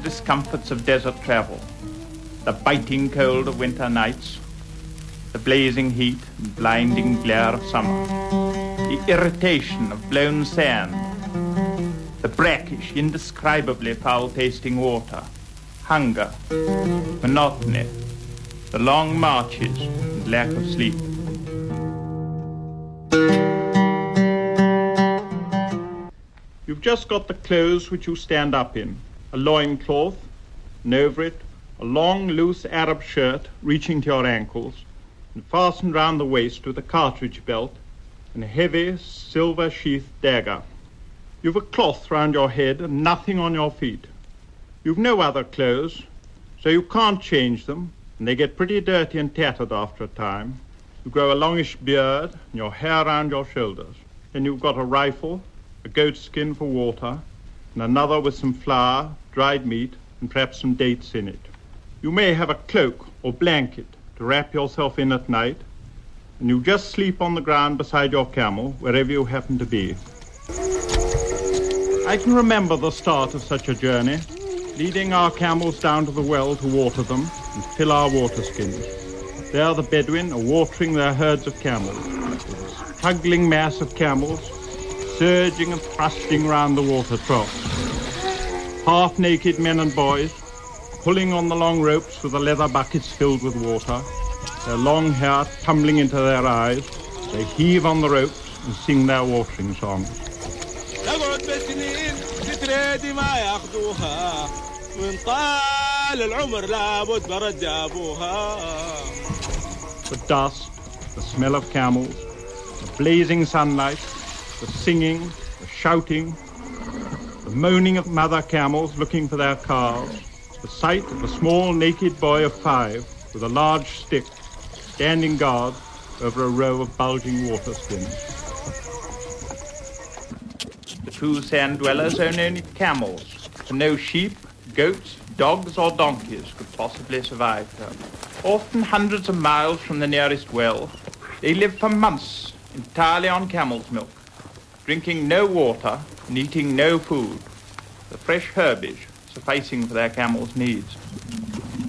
discomforts of desert travel, the biting cold of winter nights, the blazing heat and blinding glare of summer, the irritation of blown sand, the brackish, indescribably foul-tasting water, hunger, monotony, the long marches and lack of sleep. You've just got the clothes which you stand up in, a loincloth, and over it a long, loose Arab shirt reaching to your ankles, and fastened round the waist with a cartridge belt and a heavy silver sheathed dagger. You've a cloth round your head and nothing on your feet. You've no other clothes, so you can't change them, and they get pretty dirty and tattered after a time. You grow a longish beard and your hair round your shoulders. Then you've got a rifle, a goat skin for water, and another with some flour, dried meat, and perhaps some dates in it. You may have a cloak or blanket to wrap yourself in at night, and you just sleep on the ground beside your camel, wherever you happen to be. I can remember the start of such a journey, leading our camels down to the well to water them and fill our water skins. There the Bedouin are watering their herds of camels, a struggling mass of camels surging and thrusting round the water half naked men and boys, pulling on the long ropes with the leather buckets filled with water, their long hair tumbling into their eyes. They heave on the ropes and sing their watering songs. The dust, the smell of camels, the blazing sunlight, the singing, the shouting, the moaning of mother camels looking for their calves, the sight of a small naked boy of five with a large stick standing guard over a row of bulging water skins. The true sand dwellers own only camels, for no sheep, goats, dogs or donkeys could possibly survive there. Often hundreds of miles from the nearest well, they live for months entirely on camel's milk, drinking no water and eating no food, the fresh herbage sufficing for their camels' needs.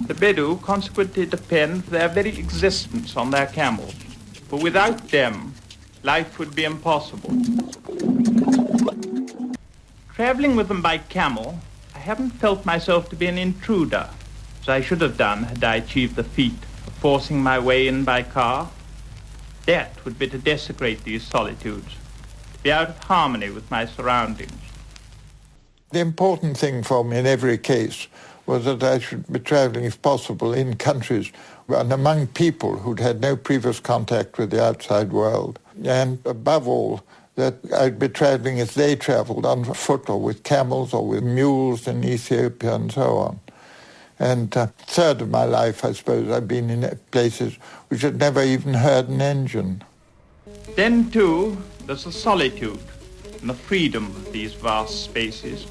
The Bedou consequently depend for their very existence on their camels, for without them, life would be impossible. Traveling with them by camel, I haven't felt myself to be an intruder, as I should have done had I achieved the feat of forcing my way in by car. That would be to desecrate these solitudes, be out of harmony with my surroundings. The important thing for me in every case was that I should be traveling, if possible, in countries and among people who'd had no previous contact with the outside world. And above all, that I'd be traveling as they traveled, on foot or with camels or with mules in Ethiopia and so on. And uh, third of my life, I suppose, I've been in places which had never even heard an engine. Then, too, there's the solitude and the freedom of these vast spaces.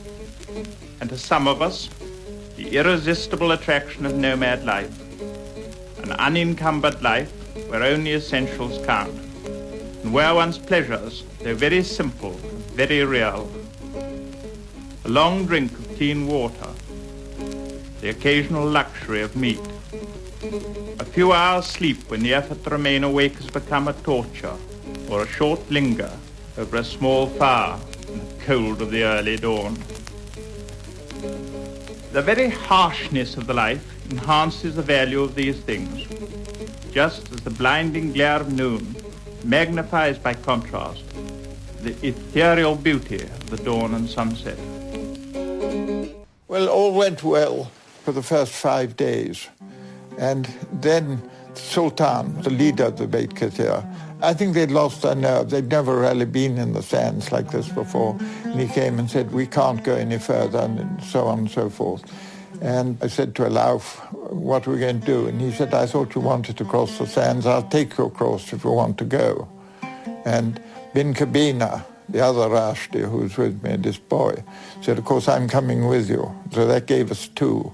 And to some of us, the irresistible attraction of nomad life, an unencumbered life where only essentials count, and where one's pleasures, though very simple, very real. A long drink of clean water, the occasional luxury of meat, a few hours sleep when the effort to remain awake has become a torture, or a short linger over a small fire in the cold of the early dawn. The very harshness of the life enhances the value of these things, just as the blinding glare of noon magnifies by contrast the ethereal beauty of the dawn and sunset. Well, all went well for the first five days. And then Sultan, the leader of the Beit Kathir, I think they'd lost their nerve. They'd never really been in the sands like this before. And he came and said, we can't go any further, and so on and so forth. And I said to al Auf, what are we going to do? And he said, I thought you wanted to cross the sands. I'll take you across if you want to go. And Bin Kabina, the other Rashdi who was with me, this boy, said, of course, I'm coming with you. So that gave us two.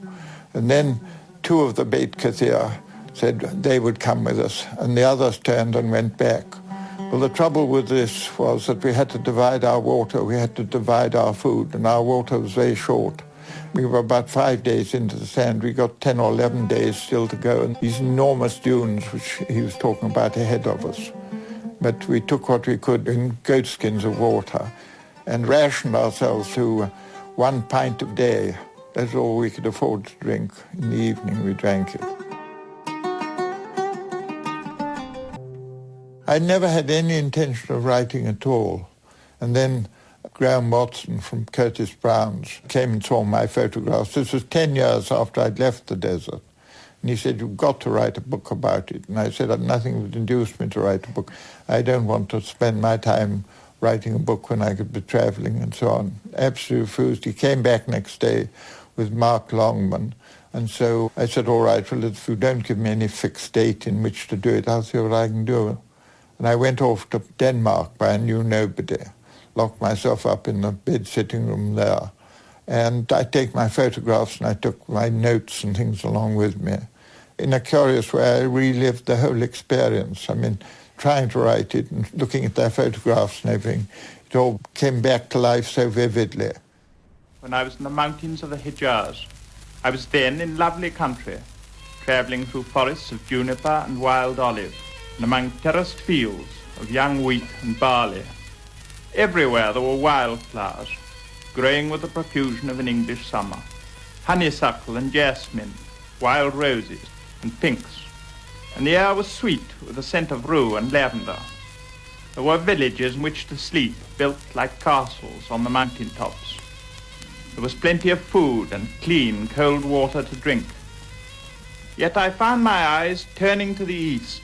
And then two of the Beit Kathir said they would come with us, and the others turned and went back. Well, the trouble with this was that we had to divide our water, we had to divide our food, and our water was very short. We were about five days into the sand. We got 10 or 11 days still to go. And these enormous dunes, which he was talking about ahead of us. But we took what we could in goatskins of water and rationed ourselves to one pint a day. That's all we could afford to drink. In the evening, we drank it. I never had any intention of writing at all. And then Graham Watson from Curtis Brown's came and saw my photographs. This was 10 years after I'd left the desert. And he said, you've got to write a book about it. And I said, nothing would induce me to write a book. I don't want to spend my time writing a book when I could be traveling and so on. Absolutely refused. He came back next day with Mark Longman. And so I said, all right, well, if you don't give me any fixed date in which to do it, I'll see what I can do. And I went off to Denmark by a new nobody, locked myself up in the bed sitting room there. And I take my photographs and I took my notes and things along with me. In a curious way, I relived the whole experience. I mean, trying to write it and looking at their photographs and everything, it all came back to life so vividly. When I was in the mountains of the Hejaz, I was then in lovely country, travelling through forests of juniper and wild olive and among terraced fields of young wheat and barley. Everywhere there were wildflowers, growing with the profusion of an English summer. Honeysuckle and jasmine, wild roses and pinks. And the air was sweet with the scent of rue and lavender. There were villages in which to sleep, built like castles on the mountain tops. There was plenty of food and clean, cold water to drink. Yet I found my eyes turning to the east,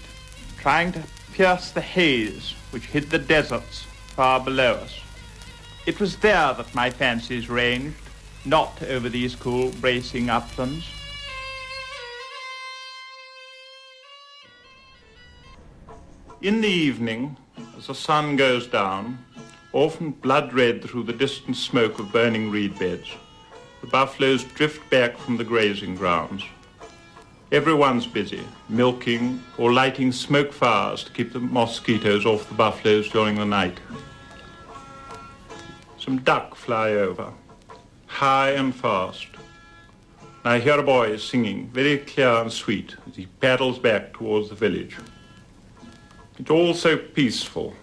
trying to pierce the haze which hid the deserts far below us. It was there that my fancies ranged, not over these cool, bracing uplands. In the evening, as the sun goes down, often blood red through the distant smoke of burning reed beds, the buffaloes drift back from the grazing grounds. Everyone's busy, milking or lighting smoke fires to keep the mosquitoes off the buffaloes during the night. Some duck fly over, high and fast. I hear a boy singing, very clear and sweet, as he paddles back towards the village. It's all so peaceful.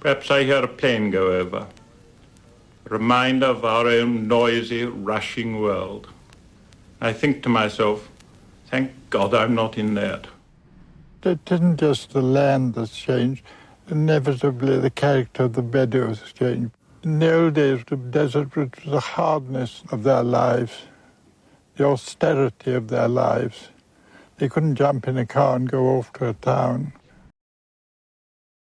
Perhaps I hear a plane go over, a reminder of our own noisy, rushing world. I think to myself, thank God I'm not in that. It isn't just the land that's changed. Inevitably, the character of the Bedouins has changed. In the old days, the desert was the hardness of their lives, the austerity of their lives. They couldn't jump in a car and go off to a town.